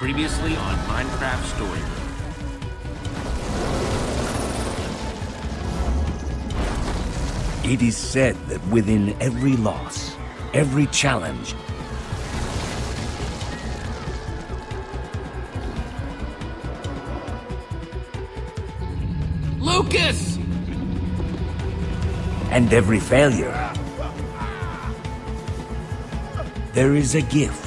Previously on Minecraft Story. It is said that within every loss, every challenge, Lucas! and every failure, there is a gift.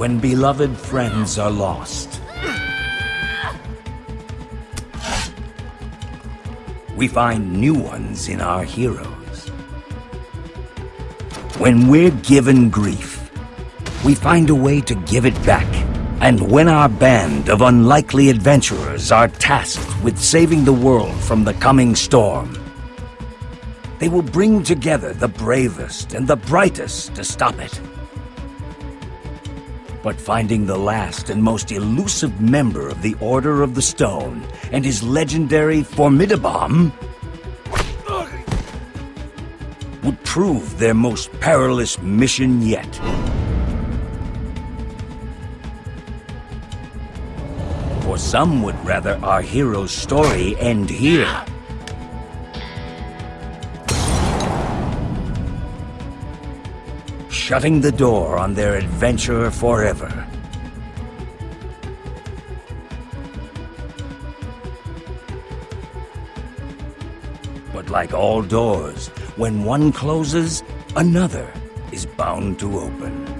When beloved friends are lost, we find new ones in our heroes. When we're given grief, we find a way to give it back. And when our band of unlikely adventurers are tasked with saving the world from the coming storm, they will bring together the bravest and the brightest to stop it. But finding the last and most elusive member of the Order of the Stone and his legendary Formidabomb would prove their most perilous mission yet. For some would rather our hero's story end here. Shutting the door on their adventure forever. But like all doors, when one closes, another is bound to open.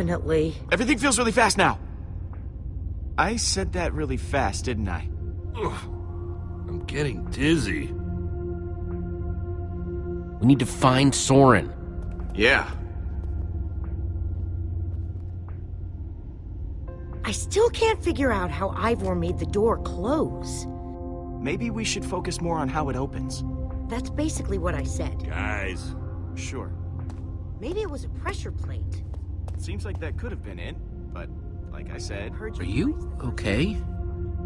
Definitely. Everything feels really fast now. I said that really fast, didn't I? I'm getting dizzy. We need to find Soren. Yeah. I still can't figure out how Ivor made the door close. Maybe we should focus more on how it opens. That's basically what I said. Guys. Sure. Maybe it was a pressure plate. Seems like that could have been it, but like I said, Heard Are you okay?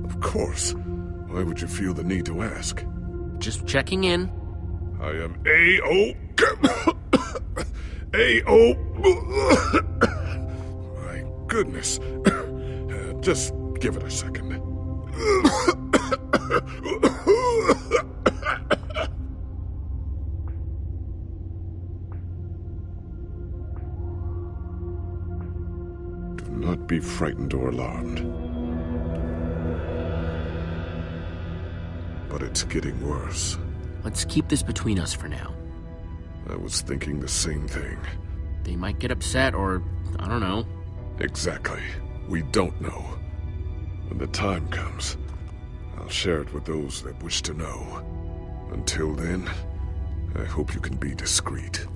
Of course. Why would you feel the need to ask? Just checking in. I am A.O. A.O. My goodness. Uh, just give it a second. Not be frightened or alarmed. But it's getting worse. Let's keep this between us for now. I was thinking the same thing. They might get upset or, I don't know. Exactly. We don't know. When the time comes, I'll share it with those that wish to know. Until then, I hope you can be discreet.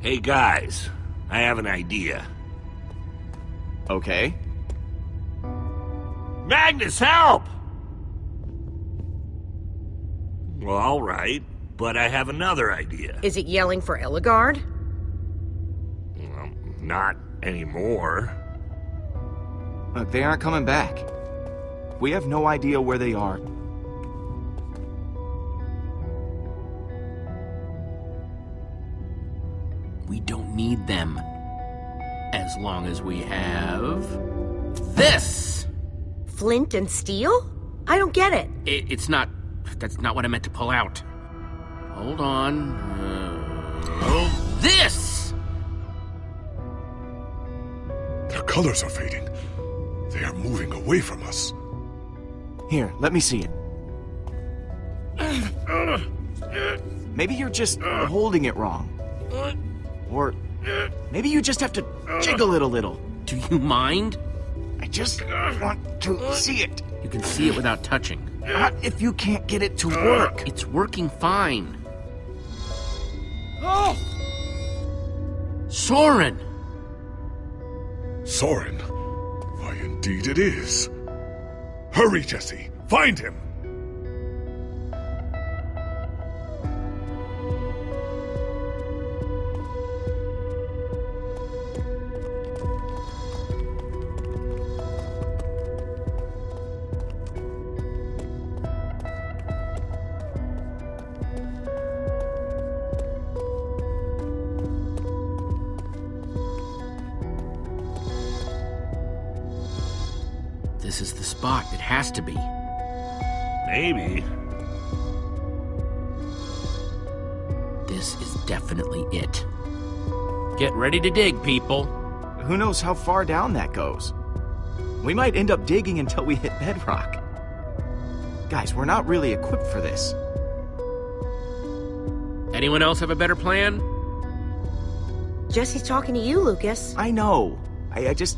Hey guys, I have an idea. Okay. Magnus, help! Well, alright, but I have another idea. Is it yelling for Ellegaard? Well, not anymore. Look, they aren't coming back. We have no idea where they are. We don't need them. As long as we have. This! Flint and steel? I don't get it. It, it's not. That's not what I meant to pull out. Hold on. Uh, oh, this! Their colors are fading. They are moving away from us. Here, let me see it. Maybe you're just holding it wrong. Or maybe you just have to jiggle it a little. Do you mind? I just want to see it. You can see it without touching. Not if you can't get it to uh, work. It's working fine. Oh! Soren! Soren? Why, indeed it is. Hurry, Jesse! Find him! Ready to dig, people. Who knows how far down that goes? We might end up digging until we hit bedrock. Guys, we're not really equipped for this. Anyone else have a better plan? Jesse's talking to you, Lucas. I know. I, I just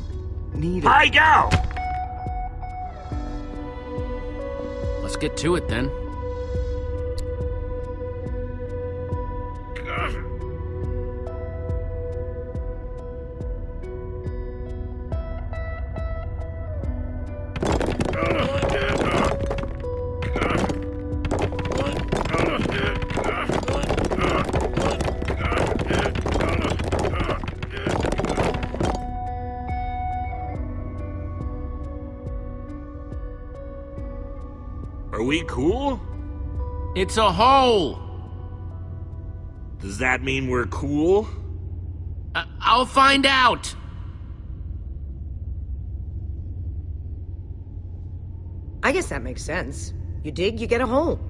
need it. I go! Let's get to it then. Are we cool? It's a hole! Does that mean we're cool? I- I'll find out! I guess that makes sense. You dig, you get a hole.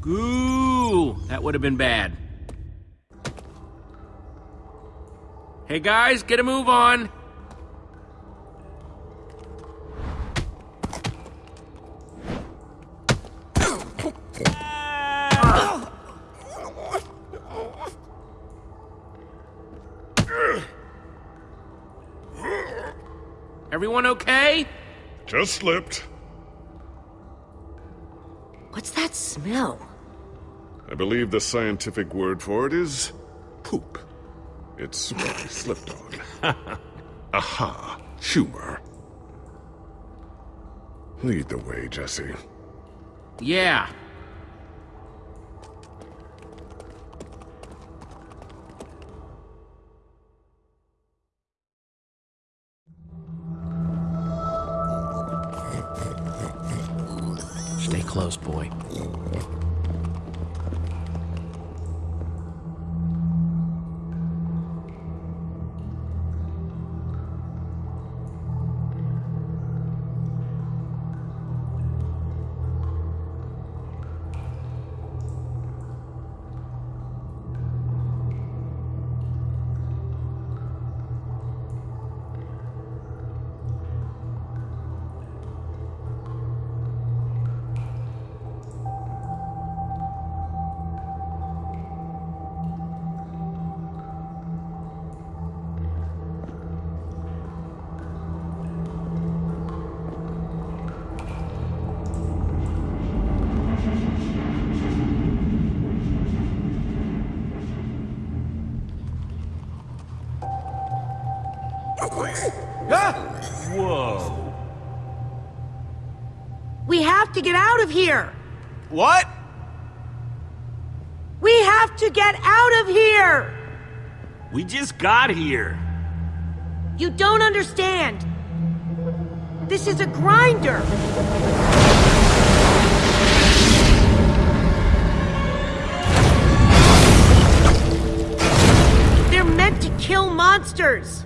Goo! That would have been bad. Hey guys, get a move on! Everyone okay? Just slipped. What's that smell? I believe the scientific word for it is poop. It's what I slipped on. Aha, humor. Lead the way, Jesse. Yeah. Close, boy. Whoa. We have to get out of here! What? We have to get out of here! We just got here. You don't understand. This is a grinder. They're meant to kill monsters.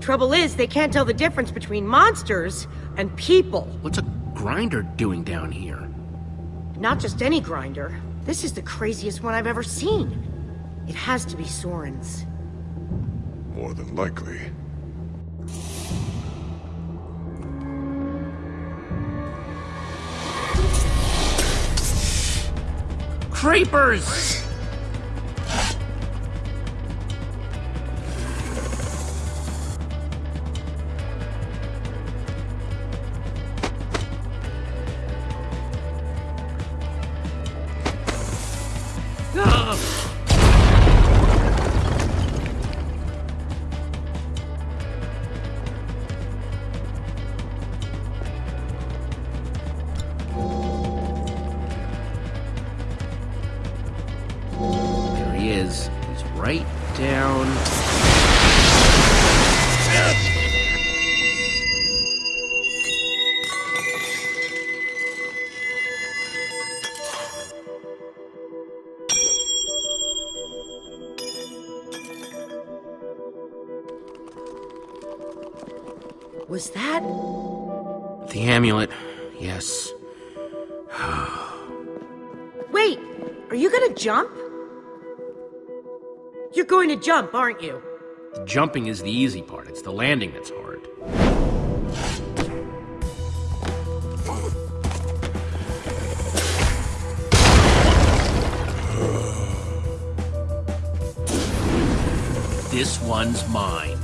Trouble is, they can't tell the difference between monsters and people. What's a grinder doing down here? Not just any grinder. This is the craziest one I've ever seen. It has to be Soren's. More than likely. Creepers! Jump, aren't you? The jumping is the easy part. It's the landing that's hard. This one's mine.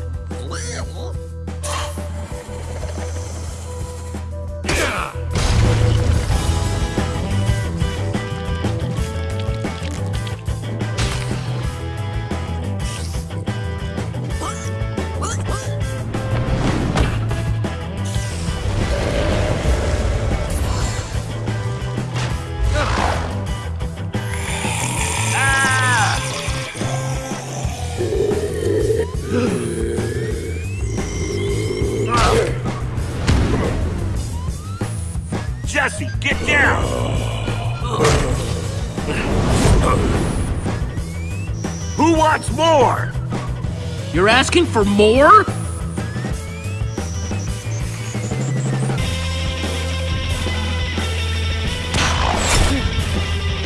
Asking for more?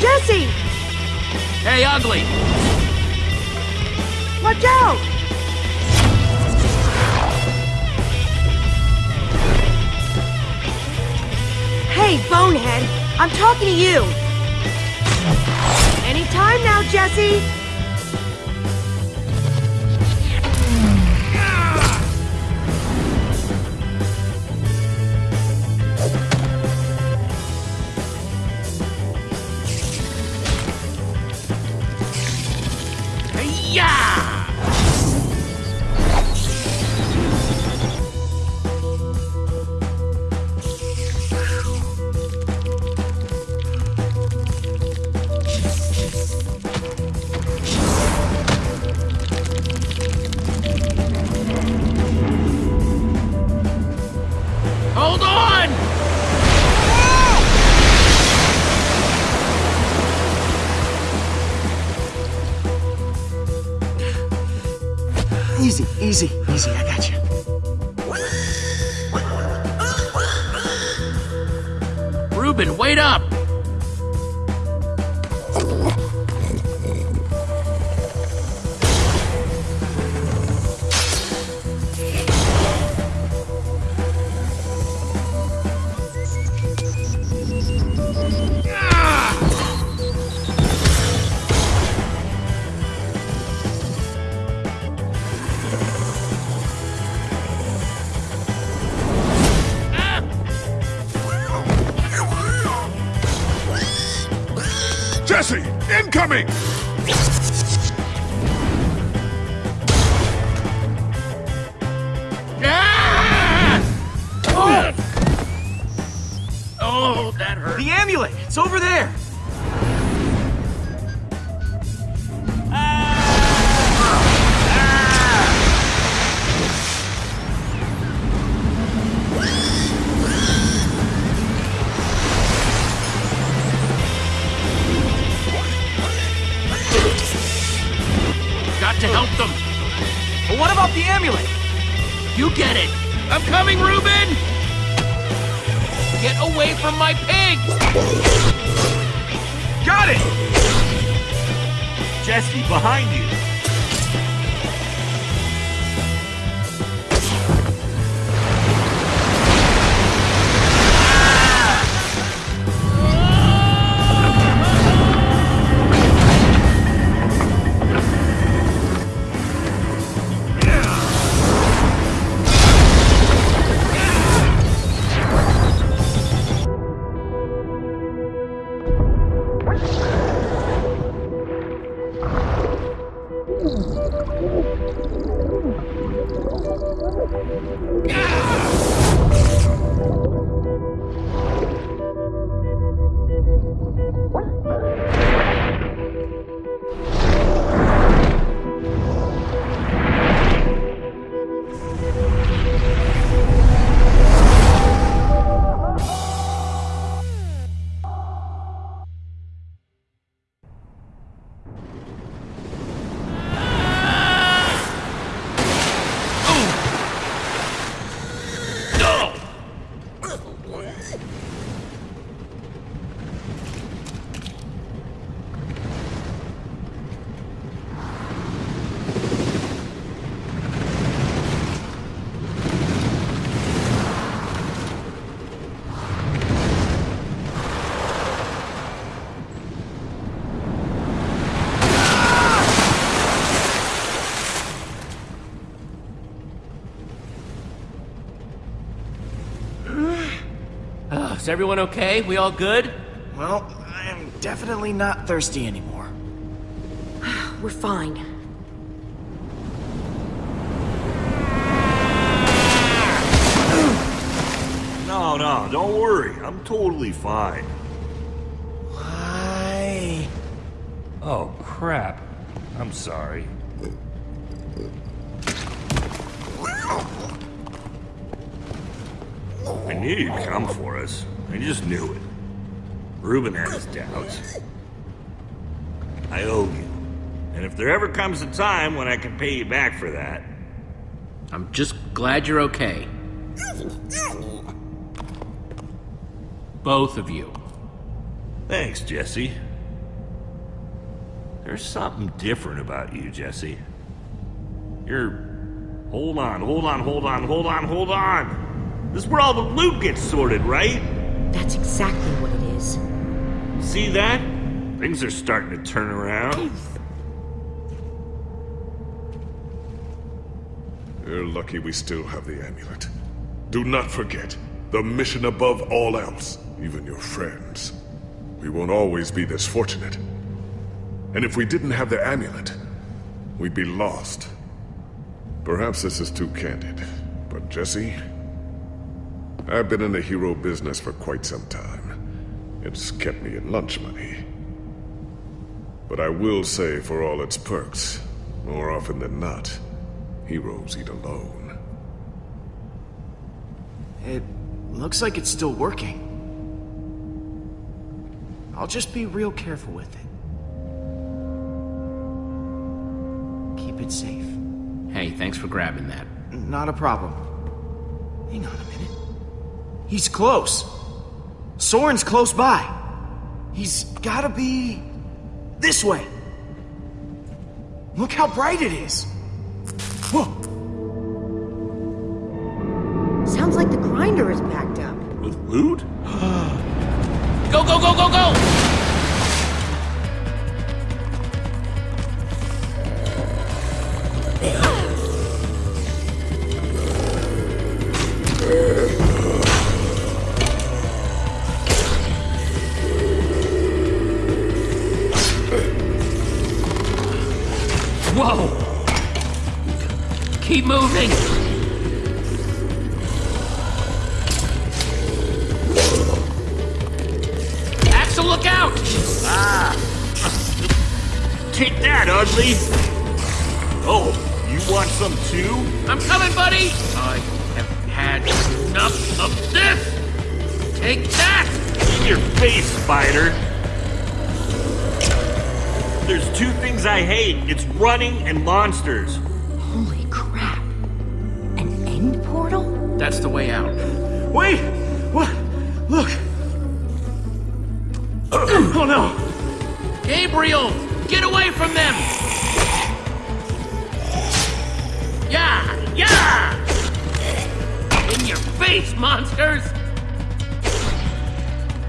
Jesse! Hey, ugly! Watch out! Hey, Bonehead, I'm talking to you. Anytime now, Jesse. Jesse, incoming! Ah! Oh! Oh, that hurt. The amulet! It's over there! Get it. I'm coming, Reuben! Get away from my pig! Got it! Jesse, behind you! Is everyone okay? We all good? Well, I am definitely not thirsty anymore. We're fine. No, no, don't worry. I'm totally fine. Why? Oh, crap. I'm sorry. I knew you'd come for us. I just knew it. Reuben had his doubts. I owe you. And if there ever comes a time when I can pay you back for that, I'm just glad you're okay. Both of you. thanks, Jesse. There's something different about you, Jesse. You're. Hold on, hold on, hold on, hold on, hold on! This is where all the loot gets sorted, right? That's exactly what it is. See that? Things are starting to turn around. You're lucky we still have the amulet. Do not forget, the mission above all else, even your friends. We won't always be this fortunate. And if we didn't have the amulet, we'd be lost. Perhaps this is too candid, but Jesse, I've been in the hero business for quite some time. It's kept me in lunch money. But I will say, for all its perks, more often than not, heroes eat alone. It looks like it's still working. I'll just be real careful with it. Keep it safe. Hey, thanks for grabbing that. Not a problem. Hang on a minute. He's close. Soren's close by. He's gotta be... this way. Look how bright it is. Whoa! Keep moving! Axel, look out! Ah. Take that, ugly! Oh, you want some too? I'm coming, buddy! I have had enough of this! Take that! In your face, spider! There's two things I hate. It's running and monsters. Holy crap. An end portal? That's the way out. Wait! What? Look! oh no! Gabriel! Get away from them! Yeah! Yeah! In your face, monsters!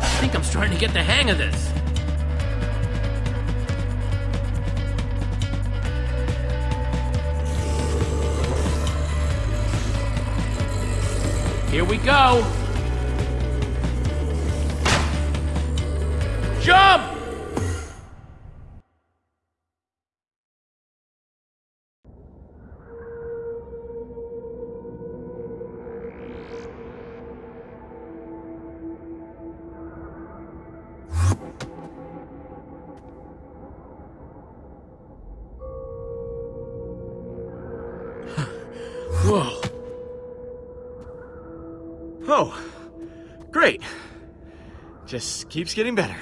I think I'm starting to get the hang of this. Here we go! Jump! Keeps getting better.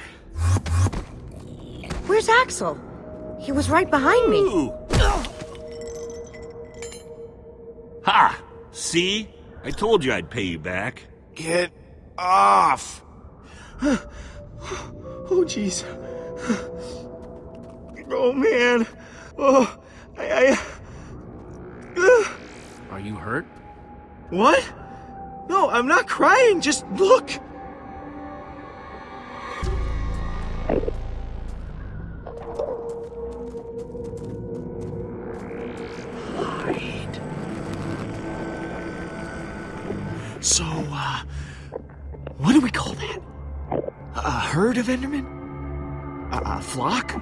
Where's Axel? He was right behind me. Ooh. Ha! See? I told you I'd pay you back. Get off! oh, jeez. Oh, man. Oh, I, I... Are you hurt? What? No, I'm not crying. Just look. So, uh, What do we call that? A, a herd of Endermen? A, a flock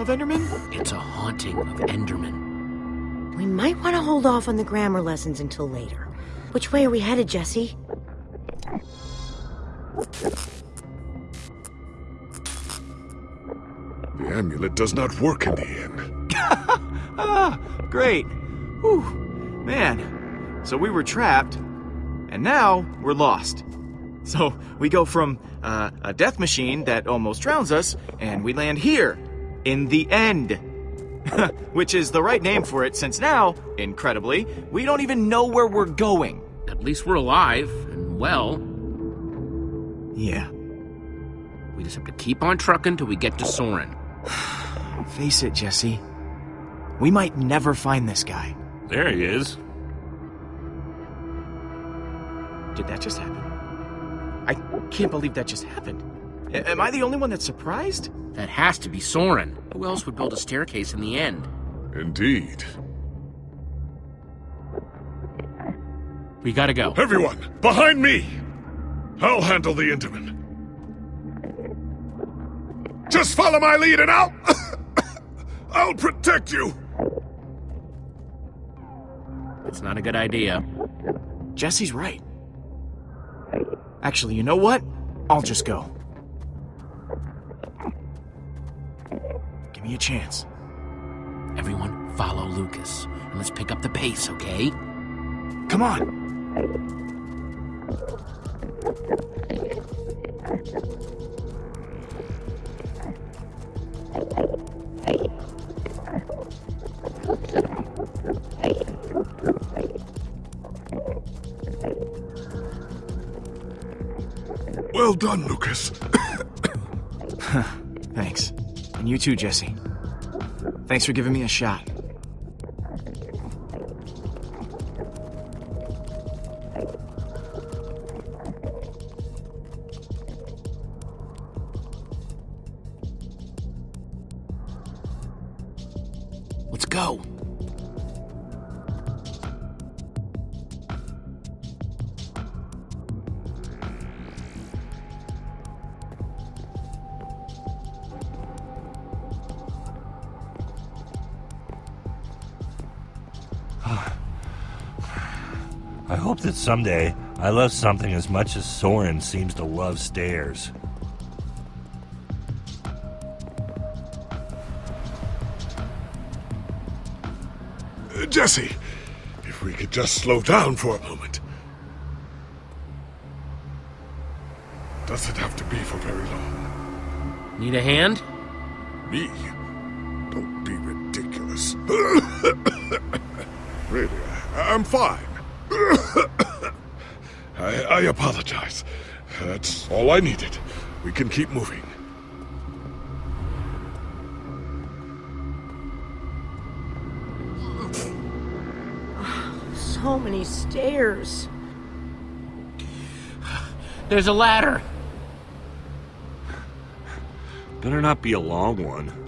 of Endermen? It's a haunting of Enderman. We might want to hold off on the grammar lessons until later. Which way are we headed, Jesse? The amulet does not work in the inn. Ah, great. Whew. Man, so we were trapped, and now we're lost. So we go from uh, a death machine that almost drowns us, and we land here, in the end. Which is the right name for it, since now, incredibly, we don't even know where we're going. At least we're alive and well. Yeah, We just have to keep on trucking till we get to Soren. face it, Jesse. We might never find this guy. There he is. Did that just happen? I can't believe that just happened. A- am I the only one that's surprised? That has to be Soren. Who else would build a staircase in the end? Indeed. We gotta go. Everyone, behind me! I'll handle the Enderman. Just follow my lead and I'll... I'll protect you! It's not a good idea. Jesse's right. Actually, you know what? I'll just go. Give me a chance. Everyone, follow Lucas. And let's pick up the pace, okay? Come on. Well done, Lucas. Thanks. And you too, Jesse. Thanks for giving me a shot. I hope that someday I love something as much as Soren seems to love stairs. Uh, Jesse, if we could just slow down for a moment. Does it have to be for very long? Need a hand? Me? Don't be ridiculous. really, I'm fine. I, I apologize. That's all I needed. We can keep moving. So many stairs. There's a ladder. Better not be a long one.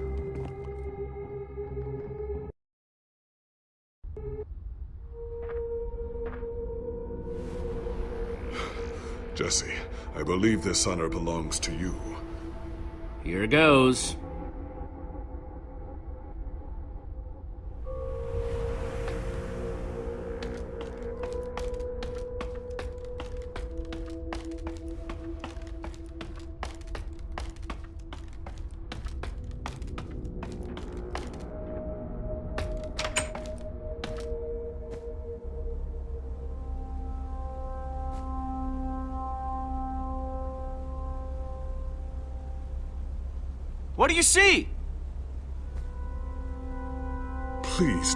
Believe this honor belongs to you. Here goes.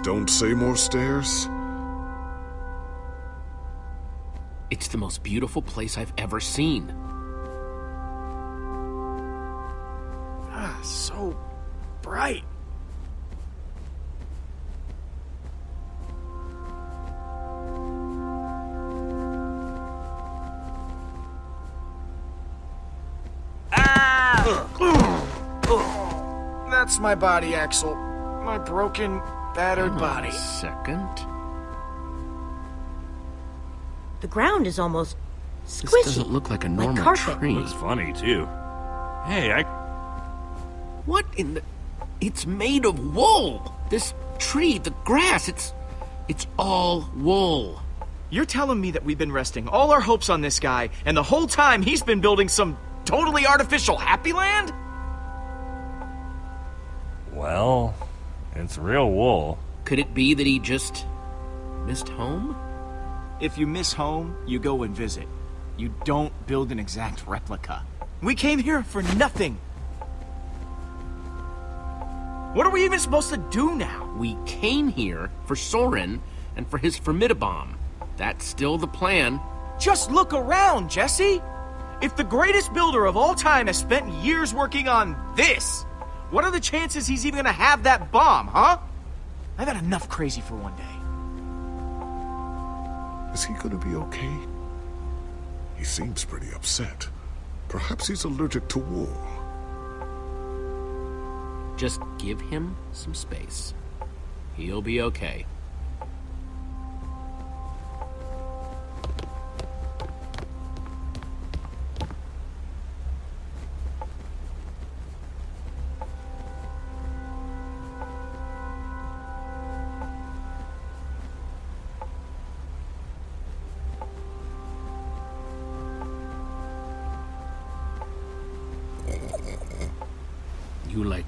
Don't say more stairs. It's the most beautiful place I've ever seen. Ah, so bright. Ah! That's my body, Axel. My broken, battered body. Second. The ground is almost squishy. This Squishy. doesn't look like a normal carpet. tree. Looks funny, too. Hey, I... What in the... It's made of wool! This tree, the grass, it's... It's all wool. You're telling me that we've been resting all our hopes on this guy, and the whole time he's been building some totally artificial happy land? Well, it's real wool. Could it be that he just... missed home? If you miss home, you go and visit. You don't build an exact replica. We came here for nothing. What are we even supposed to do now? We came here for Soren and for his Formidabomb. That's still the plan. Just look around, Jesse! If the greatest builder of all time has spent years working on this, what are the chances he's even gonna have that bomb, huh? I've had enough crazy for one day. Is he gonna be okay? He seems pretty upset. Perhaps he's allergic to wool. Just give him some space. He'll be okay.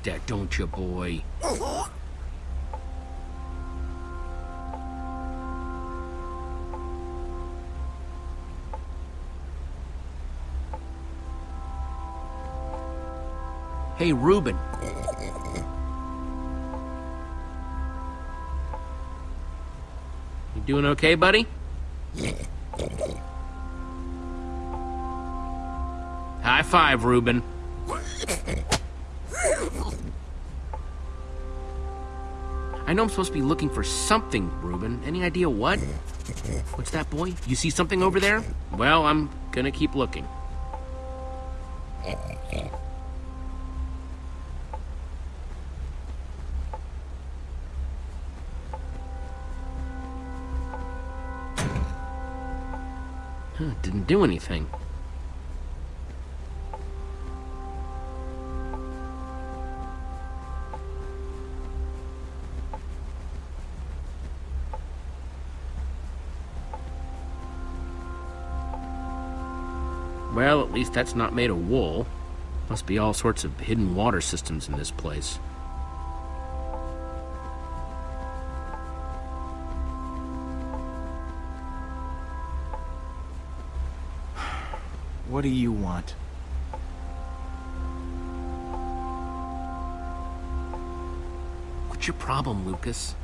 That, don't you, boy? Hey, Reuben. You doing okay, buddy? High five, Reuben. I know I'm supposed to be looking for something, Reuben. Any idea what? What's that, boy? You see something over there? Well, I'm gonna keep looking. Huh, didn't do anything. Least that's not made of wool. Must be all sorts of hidden water systems in this place. What do you want? What's your problem, Lucas?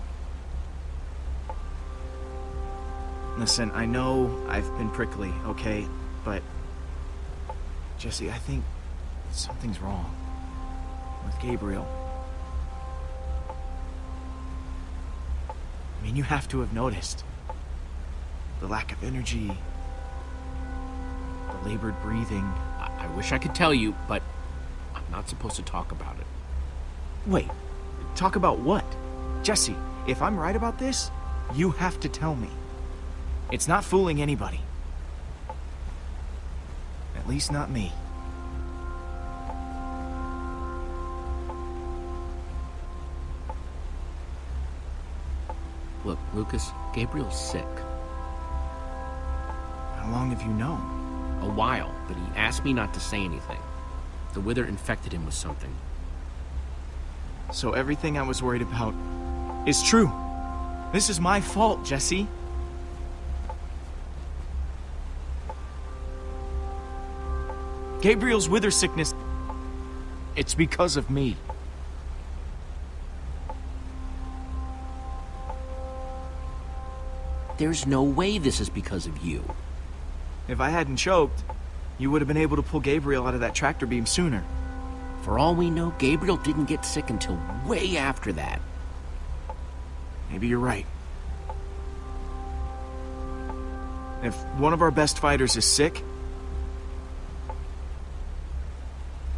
Listen, I know I've been prickly, okay? But. Jesse, I think something's wrong with Gabriel. I mean, you have to have noticed the lack of energy, the labored breathing. I, I wish I could tell you, but I'm not supposed to talk about it. Wait, talk about what? Jesse, if I'm right about this, you have to tell me. It's not fooling anybody. At least not me. Look, Lucas, Gabriel's sick. How long have you known? A while, but he asked me not to say anything. The wither infected him with something. So everything I was worried about is true. This is my fault, Jesse. Gabriel's wither sickness. It's because of me. There's no way this is because of you. If I hadn't choked, you would have been able to pull Gabriel out of that tractor beam sooner. For all we know, Gabriel didn't get sick until way after that. Maybe you're right. If one of our best fighters is sick,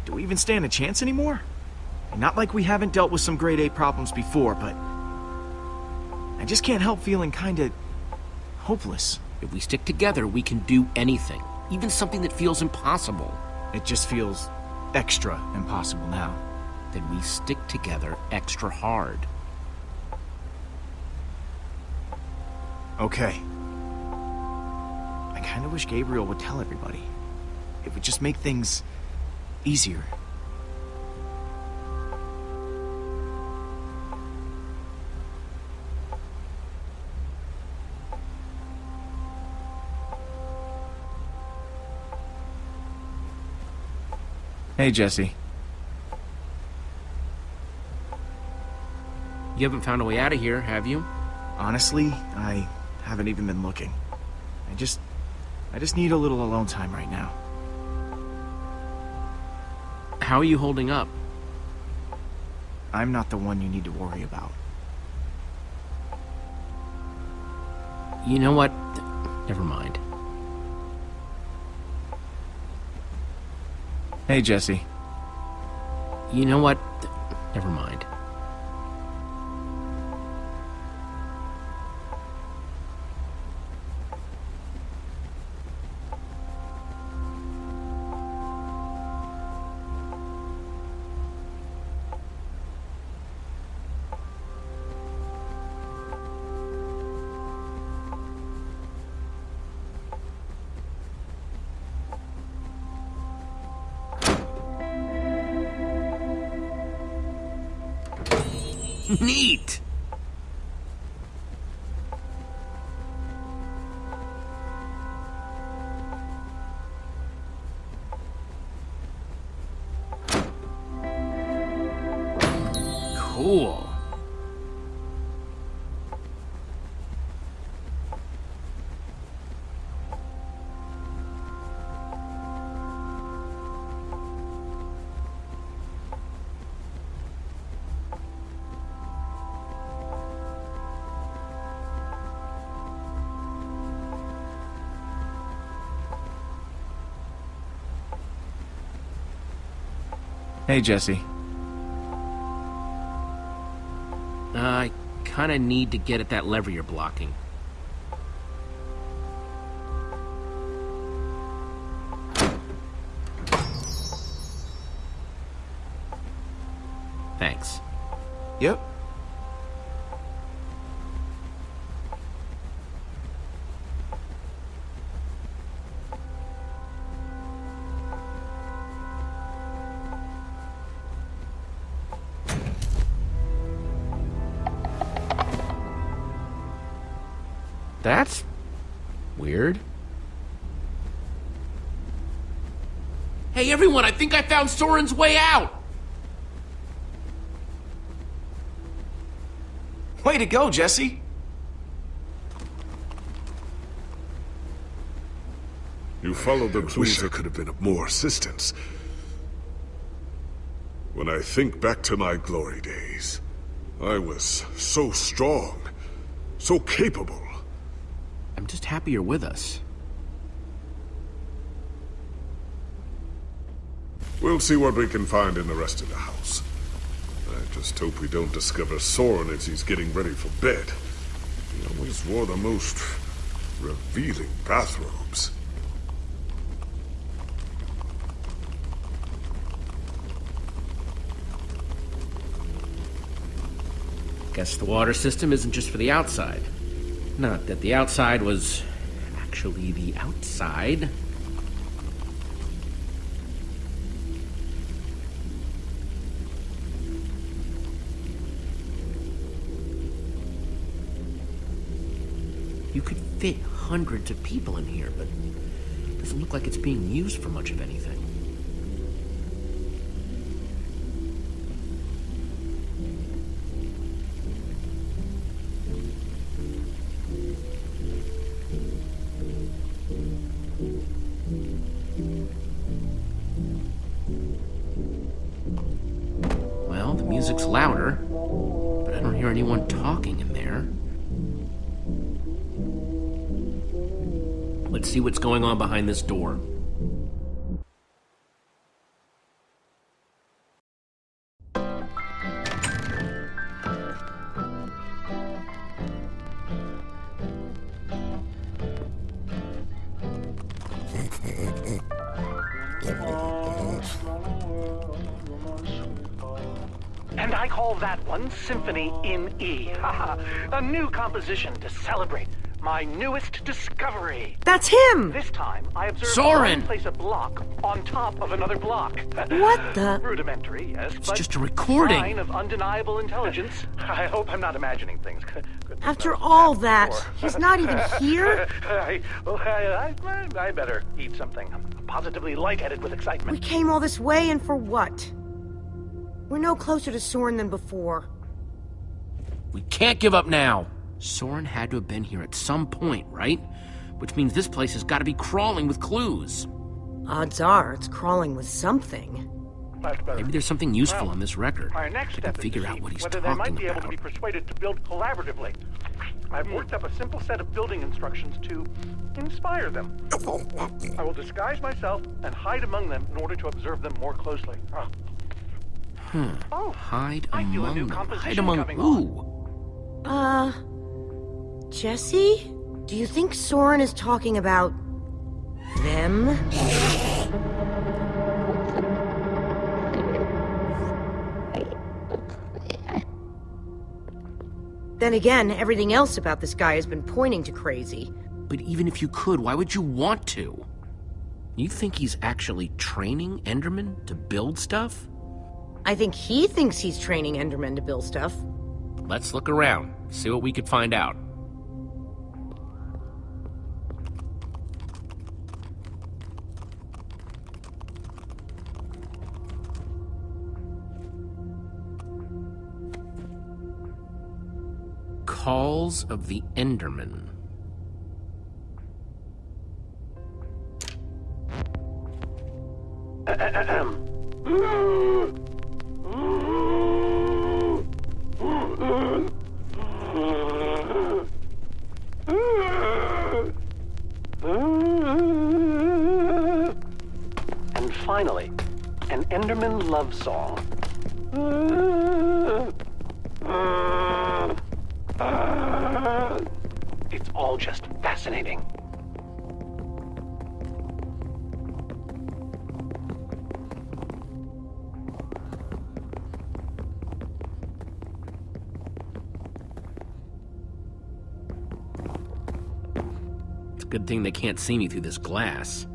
do we even stand a chance anymore? Not like we haven't dealt with some grade A problems before, but I just can't help feeling kinda hopeless. If we stick together, we can do anything. Even something that feels impossible. It just feels extra impossible now. Then we stick together extra hard. Okay. I kinda wish Gabriel would tell everybody. It would just make things easier. Hey, Jesse. You haven't found a way out of here, have you? Honestly, I haven't even been looking. I just... I just need a little alone time right now. How are you holding up? I'm not the one you need to worry about. You know what? Never mind. Hey, Jesse. You know what? Hey, Jesse. Uh, I kinda need to get at that lever you're blocking. Thanks. Yep. Everyone, I think I found Soren's way out! Way to go, Jesse! You followed the clues. there could have been more assistance. When I think back to my glory days, I was so strong, so capable. I'm just happy you're with us. We'll see what we can find in the rest of the house. I just hope we don't discover Soren as he's getting ready for bed. He always wore the most revealing bathrobes. Guess the water system isn't just for the outside. Not that the outside was actually the outside. Fit hundreds of people in here, but it doesn't look like it's being used for much of anything. on behind this door. And I call that one symphony in E. a new composition to celebrate my newest discovery. That's him! This time, I observed Soren! one place a block on top of another block. What the- Rudimentary, yes, It's but just a recording. sign of undeniable intelligence. I hope I'm not imagining things. Goodness After knows all that, before. he's not even here? I, well, I, I, I better eat something. I'm positively lightheaded with excitement. We came all this way and for what? We're no closer to Soren than before. We can't give up now. Soren had to have been here at some point, right? Which means this place has got to be crawling with clues. Odds are it's crawling with something. Maybe there's something useful Well, on this record. Our next I can step is figure to out what he's whether they might talking be able to be persuaded to build collaboratively. I've worked up a simple set of building instructions to inspire them. I will disguise myself and hide among them in order to observe them more closely. Ah. Oh, Hide I feel a among new them. Hide among coming who? Uh. Jesse? Do you think Soren is talking about. them? Then again, everything else about this guy has been pointing to crazy. But even if you could, why would you want to? You think he's actually training Enderman to build stuff? I think he thinks he's training Endermen to build stuff. Let's look around, see what we could find out. Calls of the Enderman. And finally, an Enderman love song. Uh, it's all just fascinating. It's a good thing they can't see me through this glass.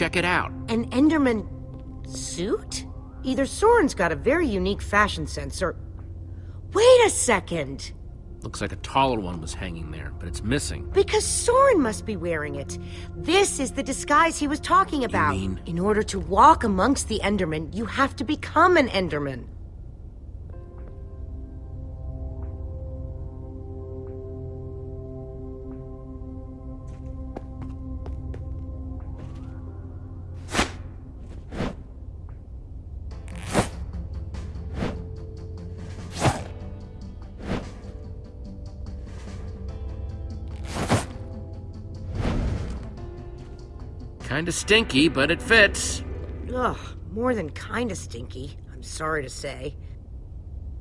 Check it out. An Enderman suit? Either Soren's got a very unique fashion sense or. Wait a second! Looks like a taller one was hanging there, but it's missing. Because Soren must be wearing it. This is the disguise he was talking about. mean- In order to walk amongst the Endermen, you have to become an Enderman. Kinda stinky, but it fits. Ugh, more than kinda stinky, I'm sorry to say.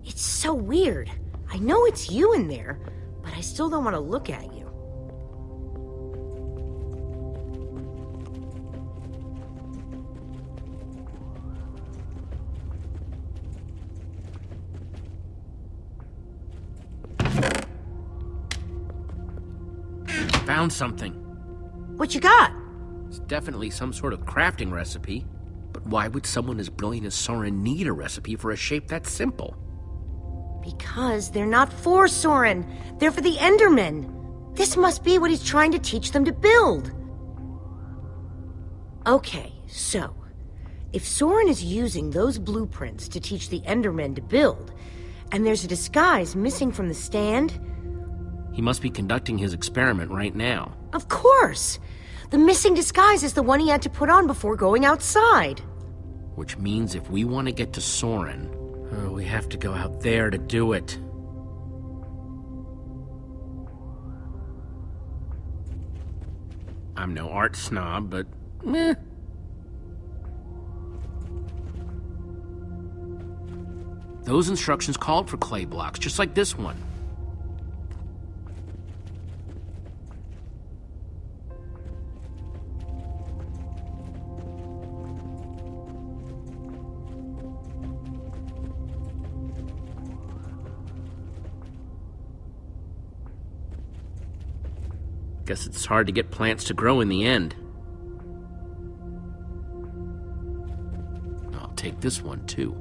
It's so weird. I know it's you in there, but I still don't want to look at you. Found something. What you got? It's definitely some sort of crafting recipe. But why would someone as brilliant as Soren need a recipe for a shape that simple? Because they're not for Soren. They're for the Endermen. This must be what he's trying to teach them to build. Okay, so if Soren is using those blueprints to teach the Endermen to build, and there's a disguise missing from the stand, He must be conducting his experiment right now. Of course! The missing disguise is the one he had to put on before going outside. Which means if we want to get to Soren, oh, we have to go out there to do it. I'm no art snob, but meh. Those instructions called for clay blocks, just like this one. Guess it's hard to get plants to grow in the end. I'll take this one too.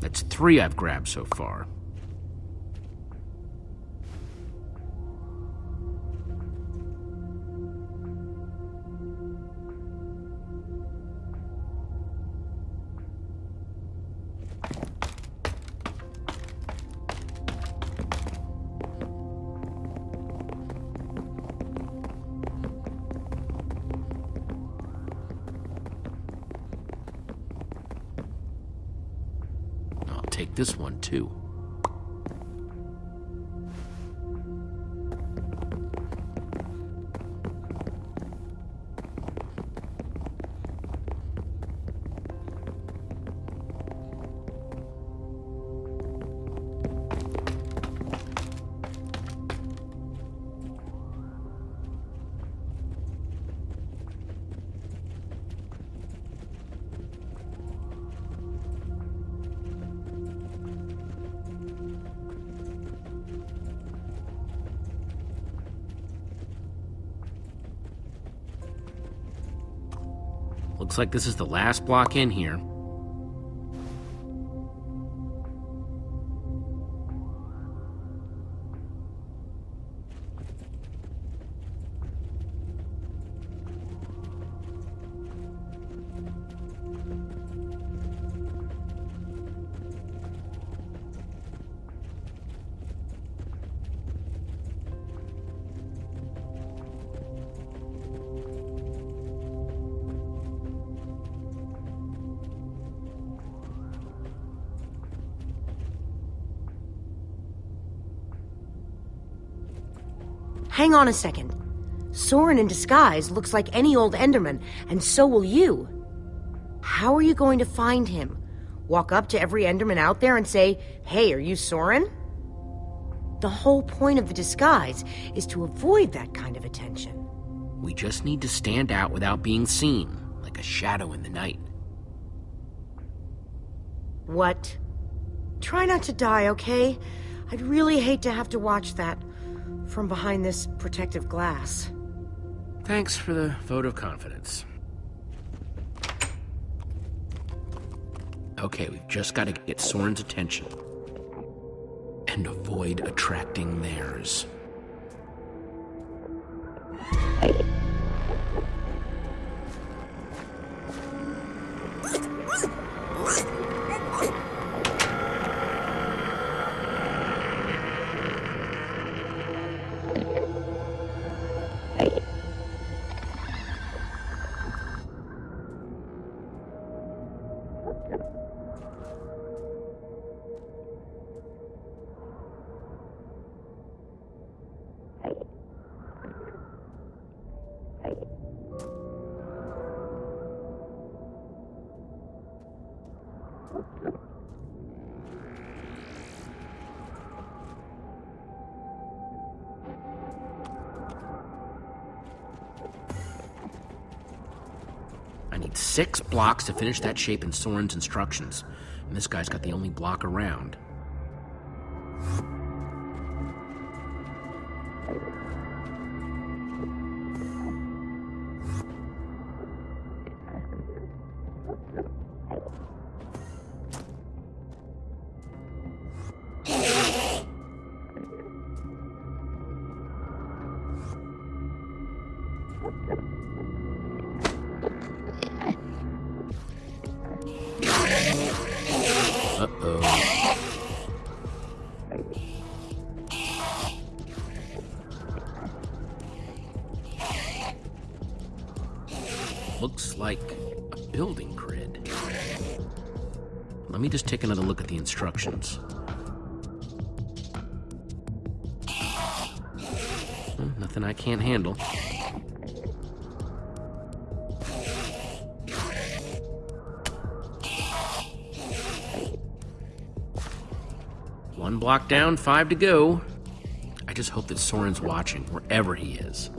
That's three I've grabbed so far. Looks like this is the last block in here. On a second. Soren in disguise looks like any old Enderman, and so will you. How are you going to find him? Walk up to every Enderman out there and say, Hey, are you Soren? The whole point of the disguise is to avoid that kind of attention. We just need to stand out without being seen, like a shadow in the night. What? Try not to die, okay? I'd really hate to have to watch that from behind this protective glass. Thanks for the vote of confidence. Okay, we've just got to get Soren's attention. And avoid attracting theirs. Six blocks to finish that shape in Soren's instructions. And this guy's got the only block around. Like a building grid. Let me just take another look at the instructions. Hmm, nothing I can't handle. One block down, five to go. I just hope that Soren's watching, wherever he is.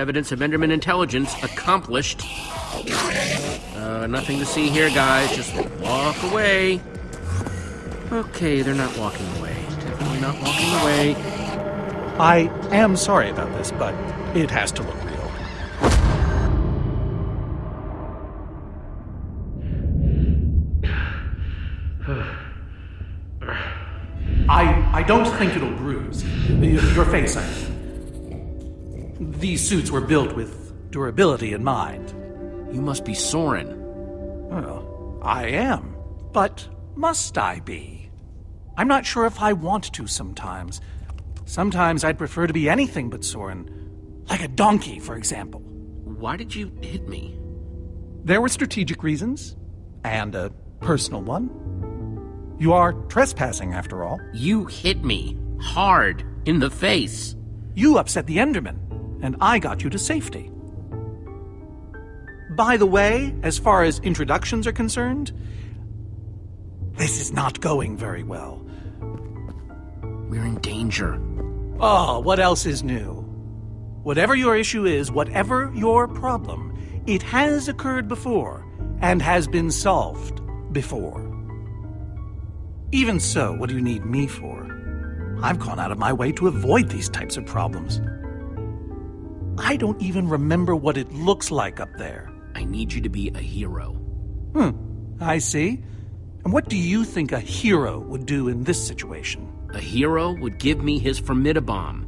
Evidence of Enderman intelligence accomplished. Uh, nothing to see here, guys. Just walk away. Okay, they're not walking away. Definitely not walking away. I am sorry about this, but it has to look real. I I don't think it'll bruise your face. I mean. These suits were built with durability in mind. You must be Soren. Well, I am, but must I be? I'm not sure if I want to sometimes. Sometimes I'd prefer to be anything but Soren, like a donkey, for example. Why did you hit me? There were strategic reasons, and a personal one. You are trespassing, after all. You hit me hard in the face. You upset the Enderman, and I got you to safety. By the way, as far as introductions are concerned, this is not going very well. We're in danger. Oh, what else is new? Whatever your issue is, whatever your problem, it has occurred before and has been solved before. Even so, what do you need me for? I've gone out of my way to avoid these types of problems. I don't even remember what it looks like up there. I need you to be a hero. Hmm, I see. And what do you think a hero would do in this situation? A hero would give me his Formidi-Bomb.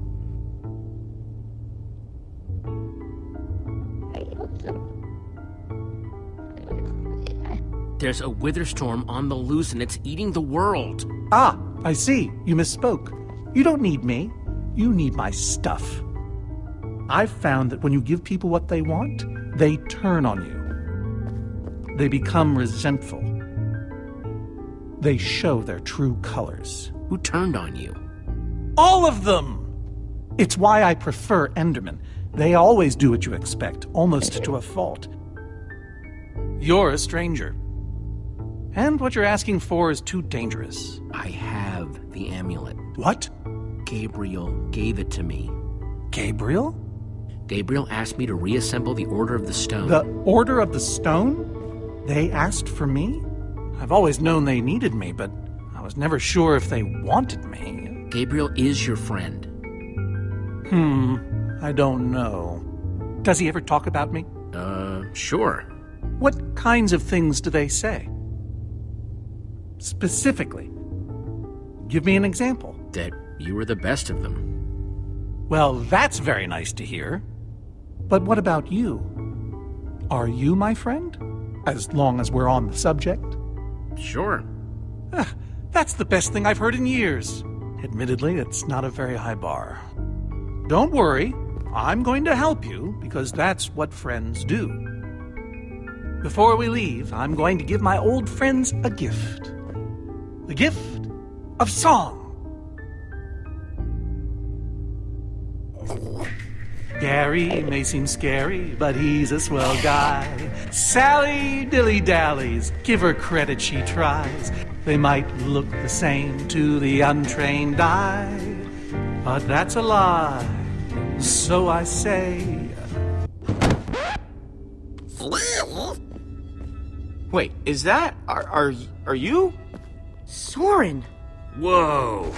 There's a wither storm on the loose and it's eating the world. Ah, I see. You misspoke. You don't need me. You need my stuff. I've found that when you give people what they want, they turn on you. They become resentful. They show their true colors. Who turned on you? All of them! It's why I prefer Enderman. They always do what you expect, almost to a fault. You're a stranger. And what you're asking for is too dangerous. I have the amulet. What? Gabriel gave it to me. Gabriel? Gabriel asked me to reassemble the Order of the Stone. The Order of the Stone? They asked for me? I've always known they needed me, but I was never sure if they wanted me. Gabriel is your friend. Hmm, I don't know. Does he ever talk about me? Uh, sure. What kinds of things do they say? Specifically. Give me an example. That you were the best of them. Well, that's very nice to hear. But what about you? Are you my friend? As long as we're on the subject? Sure. Ah, that's the best thing I've heard in years. Admittedly, it's not a very high bar. Don't worry, I'm going to help you because that's what friends do. Before we leave, I'm going to give my old friends a gift. The gift of song. Gary may seem scary, but he's a swell guy. Sally dilly dallies, give her credit, she tries. They might look the same to the untrained eye, but that's a lie. So I say. Wait, is that are are are you? Soren! Whoa.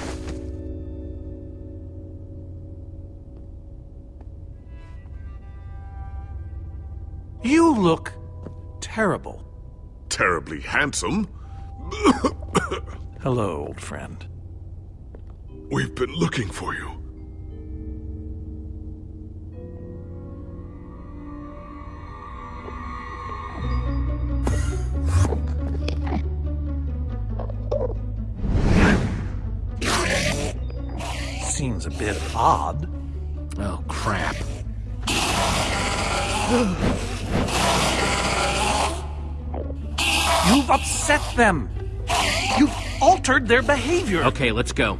You look terrible. Terribly handsome. Hello, old friend. We've been looking for you. Seems a bit odd. Oh, crap. You've upset them. You've altered their behavior. Okay, let's go.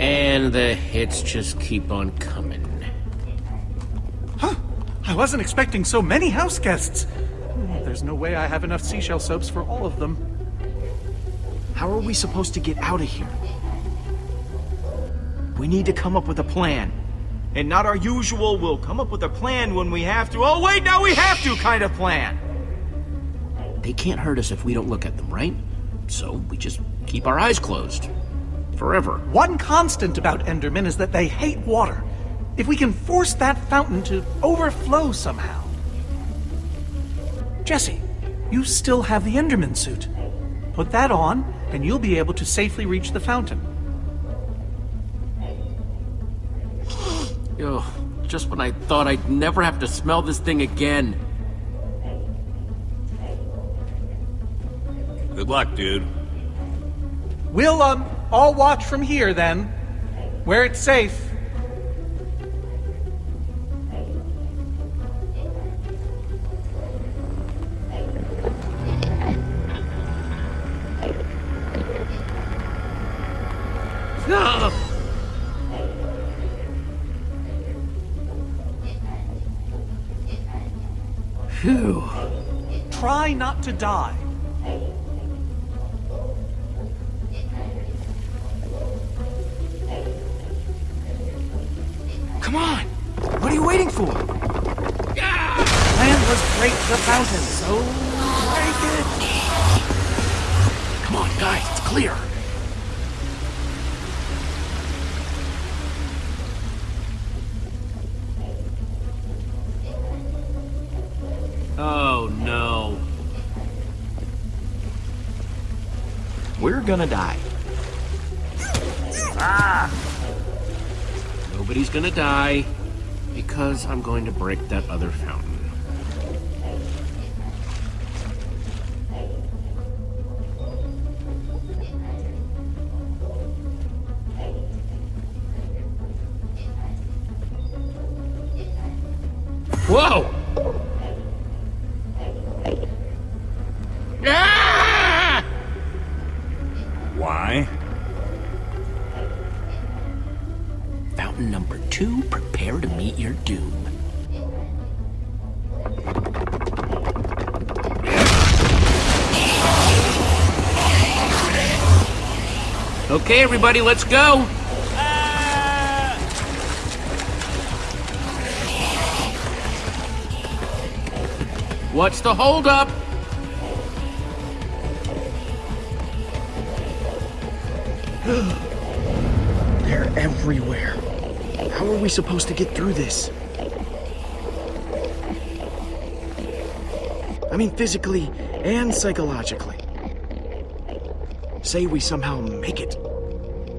And the hits just keep on coming. Huh? I wasn't expecting so many house guests. There's no way I have enough seashell soaps for all of them. How are we supposed to get out of here? We need to come up with a plan. And not our usual, we'll come up with a plan when we have to. Oh, wait, now we have to kind of plan. They can't hurt us if we don't look at them, right? So we just keep our eyes closed. Forever. One constant about Endermen is that they hate water. If we can force that fountain to overflow somehow. Jesse, you still have the Enderman suit. Put that on, and you'll be able to safely reach the fountain. Ugh, just when I thought I'd never have to smell this thing again. Good luck, dude. We'll, um, all watch from here then, where it's safe. To die. Gonna die. Ah. Nobody's gonna die because I'm going to break that other fountain. Everybody, let's go. What's the holdup? They're everywhere. How are we supposed to get through this? I mean, physically and psychologically. Say we somehow make it.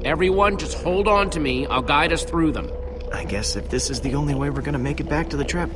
Everyone, just hold on to me. I'll guide us through them. I guess if this is the only way we're gonna make it back to the trap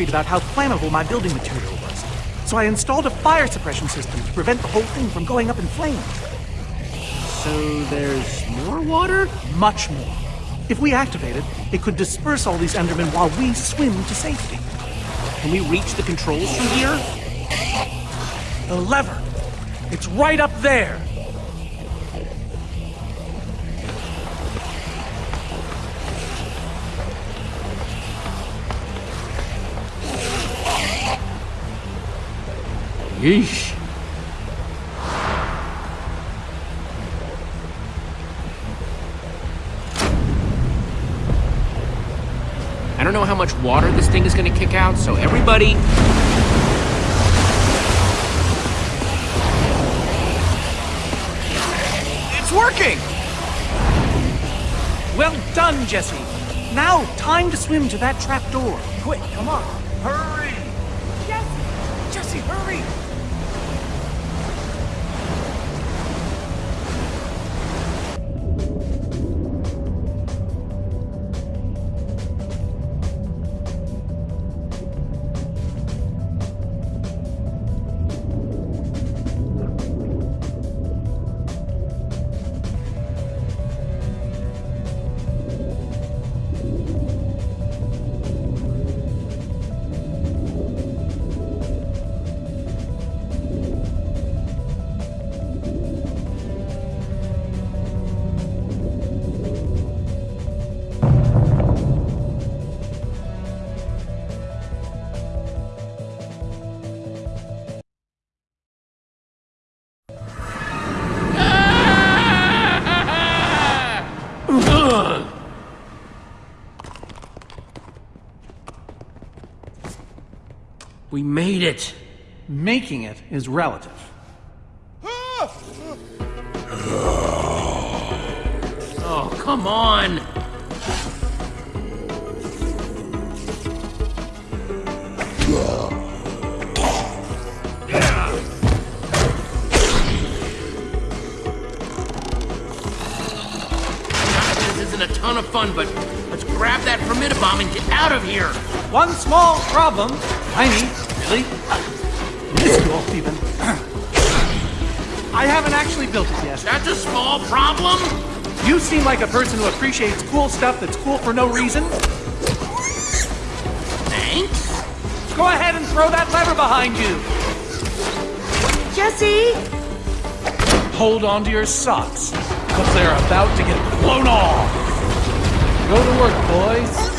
worried about how flammable my building material was. So I installed a fire suppression system to prevent the whole thing from going up in flames. So there's more water? Much more. If we activate it, it could disperse all these Endermen while we swim to safety. Can we reach the controls from here? The lever! It's right up there! Yeesh. I don't know how much water this thing is gonna kick out, so everybody. It's working! Well done, Jesse. Now, time to swim to that trap door. Quick, come on. Hurry! Jesse! Jesse, hurry! We made it. Making it is relative. Oh, come on. This isn't a ton of fun, but let's grab that Formidi-Bomb and get out of here. One small problem. Tiny, really. Minuscule, even. I haven't actually built it yet. That's a small problem. You seem like a person who appreciates cool stuff that's cool for no reason. Thanks. Go ahead and throw that lever behind you. Jesse! Hold on to your socks, because they're about to get blown off. Go to work, boys.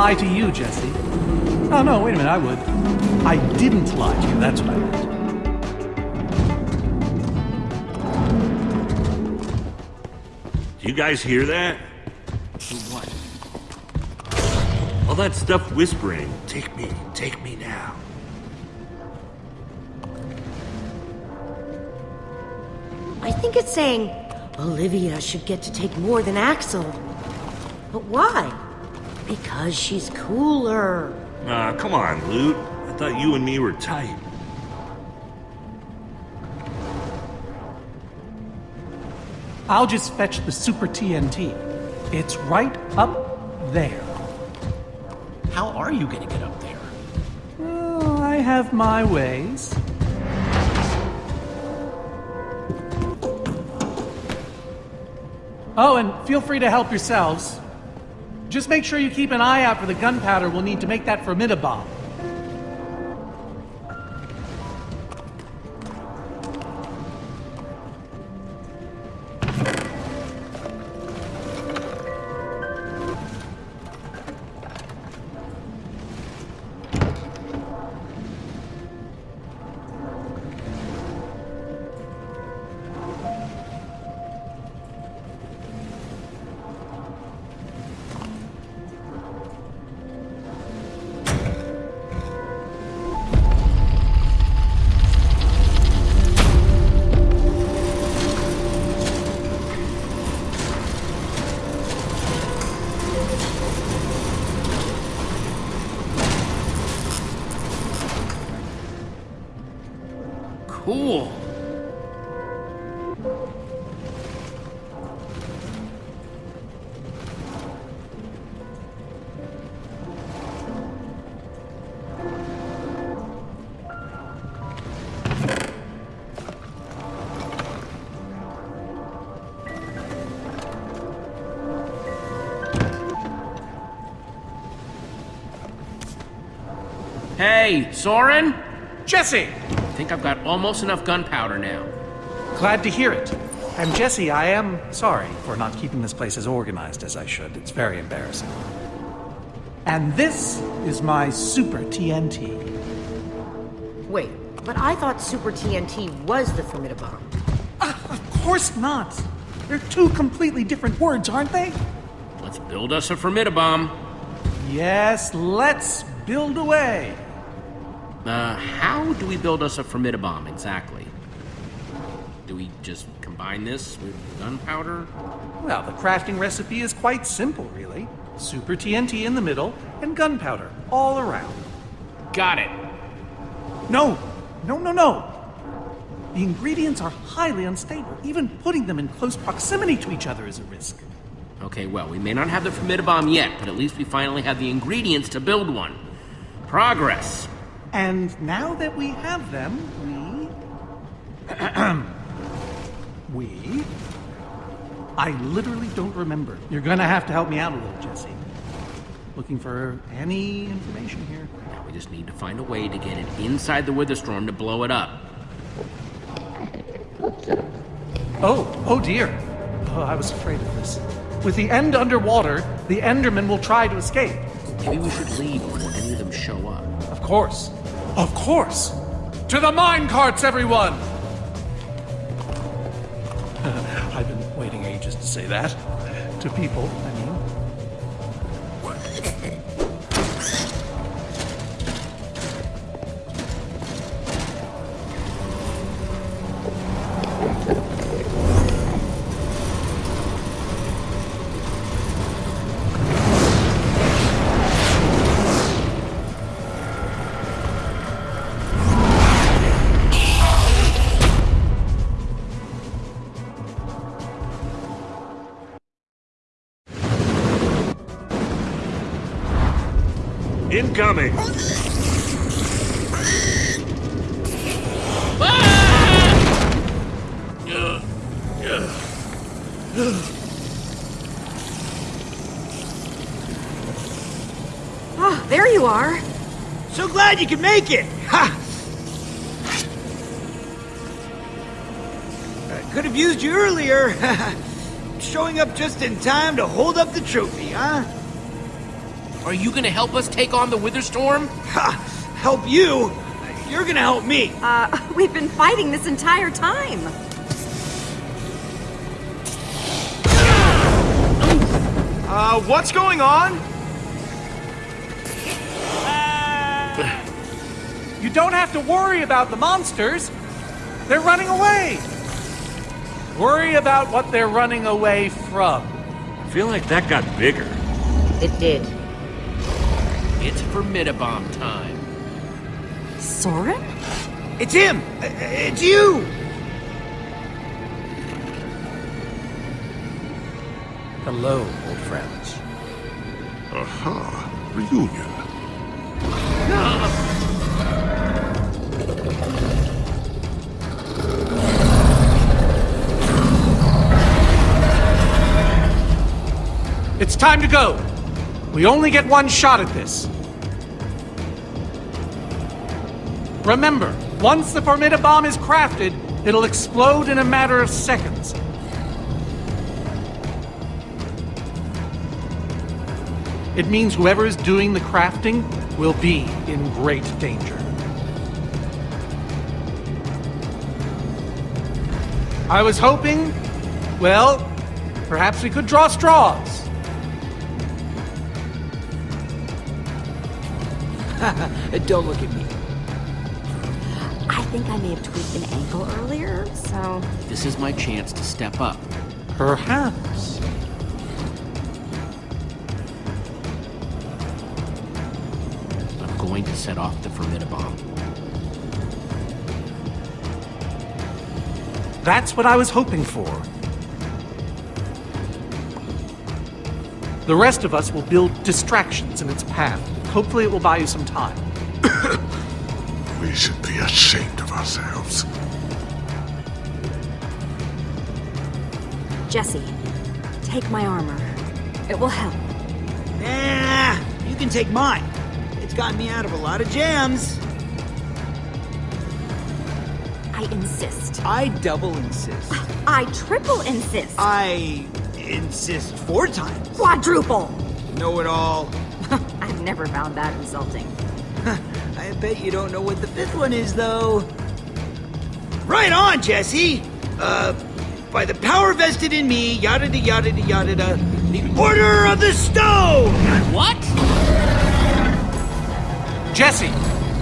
Lie to you, Jesse. Oh, no, wait a minute, I would. I didn't lie to you, that's what I meant. Do you guys hear that? What? All that stuff whispering. Take me, take me now. I think it's saying Olivia should get to take more than Axel. But why? Because she's cooler. Aw, come on, Loot. I thought you and me were tight. I'll just fetch the Super TNT. It's right up there. How are you gonna get up there? Oh, I have my ways. Oh, and feel free to help yourselves. Just make sure you keep an eye out for the gunpowder we'll need to make that Formidi-Bomb. Soren? Jesse! I think I've got almost enough gunpowder now. Glad to hear it. And Jesse, I am sorry for not keeping this place as organized as I should. It's very embarrassing. And this is my Super TNT. Wait, but I thought Super TNT was the Formidi-Bomb. Ah, of course not. They're two completely different words, aren't they? Let's build us a Formidi-Bomb. Yes, let's build away. Uh, how do we build us a Formidi-Bomb exactly? Do we just combine this with gunpowder? Well, the crafting recipe is quite simple, really. Super TNT in the middle and gunpowder all around. Got it. No, no, no, no. The ingredients are highly unstable. Even putting them in close proximity to each other is a risk. Okay, well, we may not have the Formidi-Bomb yet, but at least we finally have the ingredients to build one. Progress. And now that we have them, we. we. I literally don't remember. You're gonna have to help me out a little, Jesse. Looking for any information here. Now we just need to find a way to get it inside the Witherstorm to blow it up. Oh, oh dear. Oh, I was afraid of this. With the end underwater, the Enderman will try to escape. Maybe we should leave before any of them show up. Of course. Of course. To the mine carts, everyone! I've been waiting ages to say that. To people, I mean. Incoming! Ah, there you are. So glad you could make it! Ha! I could have used you earlier. Showing up just in time to hold up the trophy, huh? Are you gonna help us take on the Witherstorm? Ha! Help you? You're gonna help me. Uh, we've been fighting this entire time. Uh, what's going on? You don't have to worry about the monsters. They're running away. Worry about what they're running away from. I feel like that got bigger. It did. It's Formidi-Bomb time. Soren? It's him! Uh, It's you! Hello, old friends. Aha! Reunion. It's time to go. We only get one shot at this. Remember, once the Formidi-Bomb is crafted, it'll explode in a matter of seconds. It means whoever is doing the crafting will be in great danger. I was hoping, well, perhaps we could draw straws. Don't look at me. I think I may have tweaked an ankle earlier, so. This is my chance to step up. Perhaps. I'm going to set off the Formidi-Bomb. That's what I was hoping for. The rest of us will build distractions in its path. Hopefully, it will buy you some time. We should be ashamed of ourselves. Jesse, take my armor. It will help. Nah, you can take mine. It's gotten me out of a lot of jams. I insist. I double insist. I triple insist. I insist four times. Quadruple. Know it all. I've never found that insulting. I bet you don't know what the fifth one is, though. Right on, Jesse! Uh, by the power vested in me, yada da yada da yada da, the Order of the Stone! What? Jesse,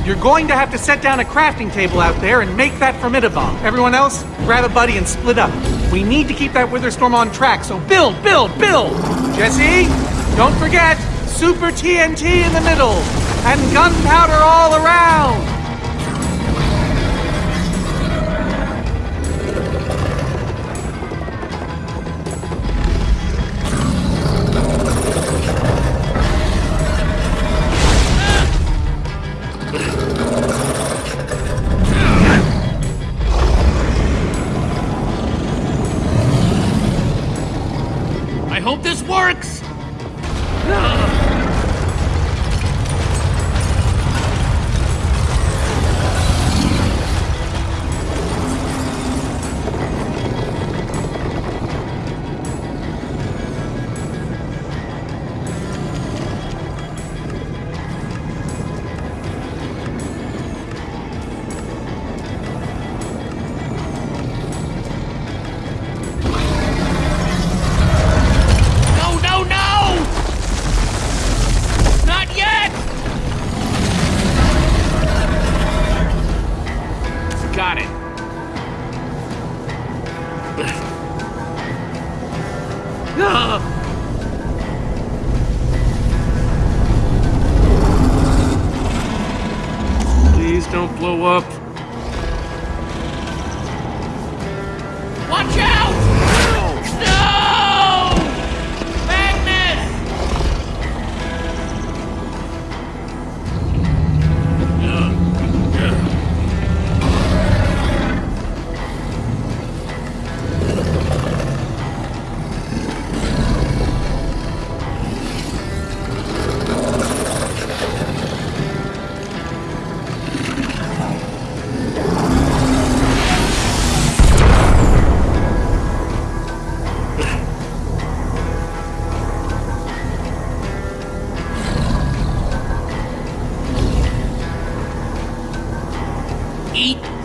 you're going to have to set down a crafting table out there and make that Formidi-Bomb. Everyone else, grab a buddy and split up. We need to keep that Witherstorm on track, so build, build, build! Jesse, don't forget, Super TNT in the middle, and gunpowder all around!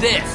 This.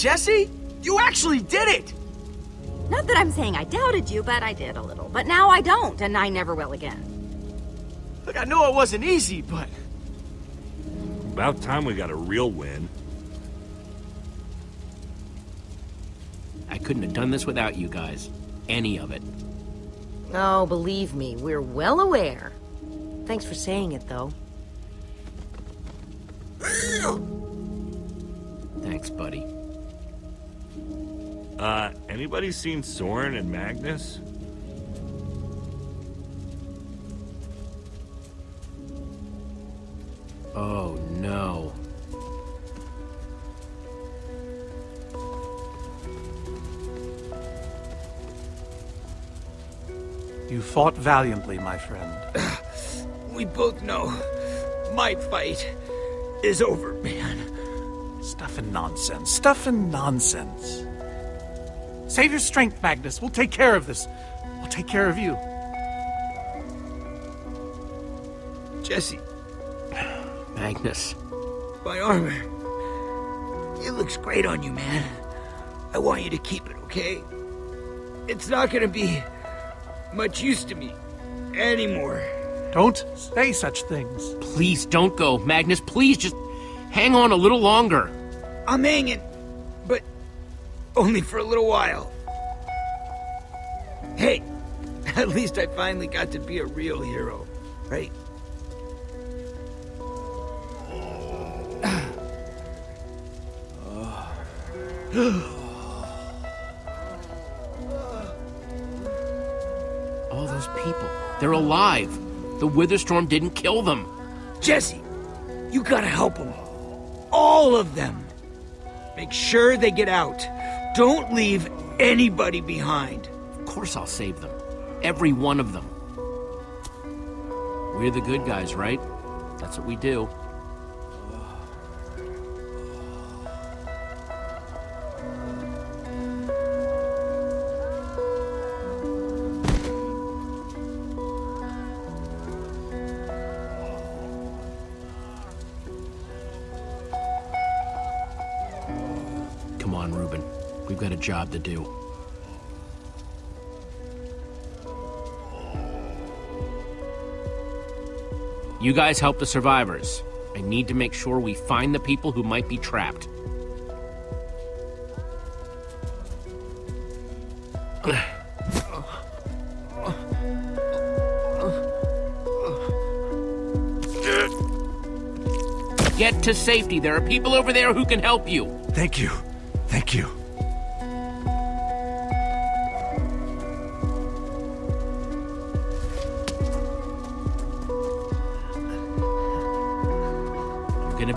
Jesse! You actually did it! Not that I'm saying I doubted you, but I did a little. But now I don't, and I never will again. Look, I know it wasn't easy, but... About time we got a real win. I couldn't have done this without you guys. Any of it. Oh, believe me, we're well aware. Thanks for saying it, though. Thanks, buddy. Uh, anybody seen Soren and Magnus? Oh, no. You fought valiantly, my friend. We both know my fight is over, man. Stuff and nonsense. Stuff and nonsense. Save your strength, Magnus. We'll take care of this. We'll take care of you. Jesse, Magnus. my armor. It looks great on you, man. I want you to keep it, okay? It's not gonna be much use to me anymore. Don't say such things. Please don't go. Magnus, please just hang on a little longer. I'm hanging, but only for a little while. Hey, at least I finally got to be a real hero, right? All those people. They're alive. The Witherstorm didn't kill them. Jesse, you gotta help them. All of them. Make sure they get out. Don't leave anybody behind. Of course I'll save them. Every one of them. We're the good guys, right? That's what we do. Job to do. You guys help the survivors. I need to make sure we find the people who might be trapped. Get to safety. There are people over there who can help you. Thank you. Thank you.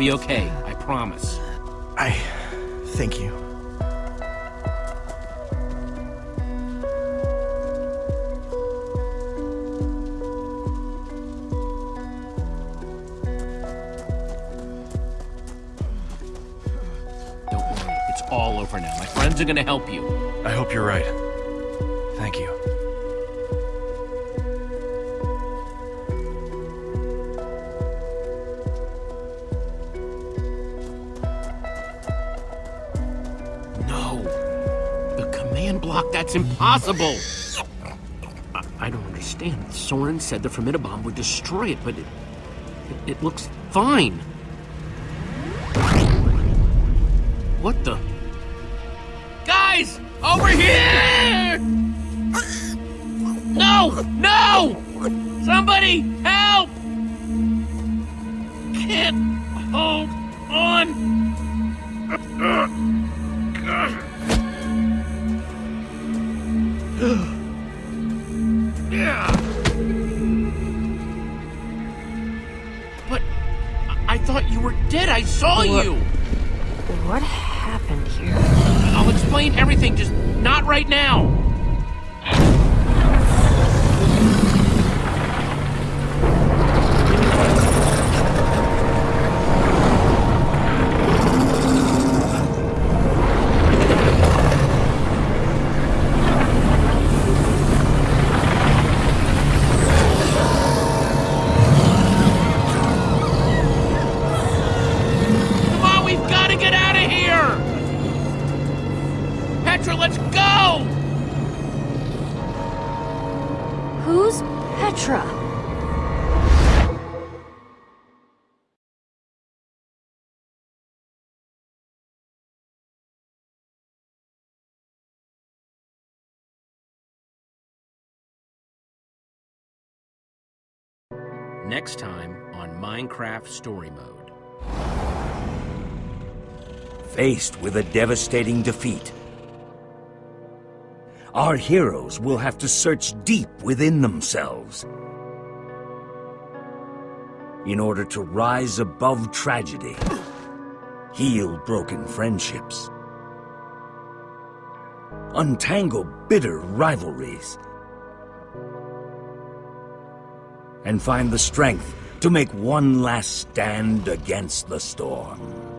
Be okay. I promise. I thank you. Don't worry. It's all over now. My friends are gonna help you. I hope you're right. That's impossible. I, I don't understand. Soren said the Formidi-Bomb would destroy it, but it, it, it looks fine. What the? Guys! Over here! No! No! Somebody help! Can't hold on! Yeah. But I- I thought you were dead. I saw you. What happened here? I'll explain everything, just not right now. Next time on Minecraft Story Mode. Faced with a devastating defeat, our heroes will have to search deep within themselves in order to rise above tragedy, heal broken friendships, untangle bitter rivalries, and find the strength to make one last stand against the storm.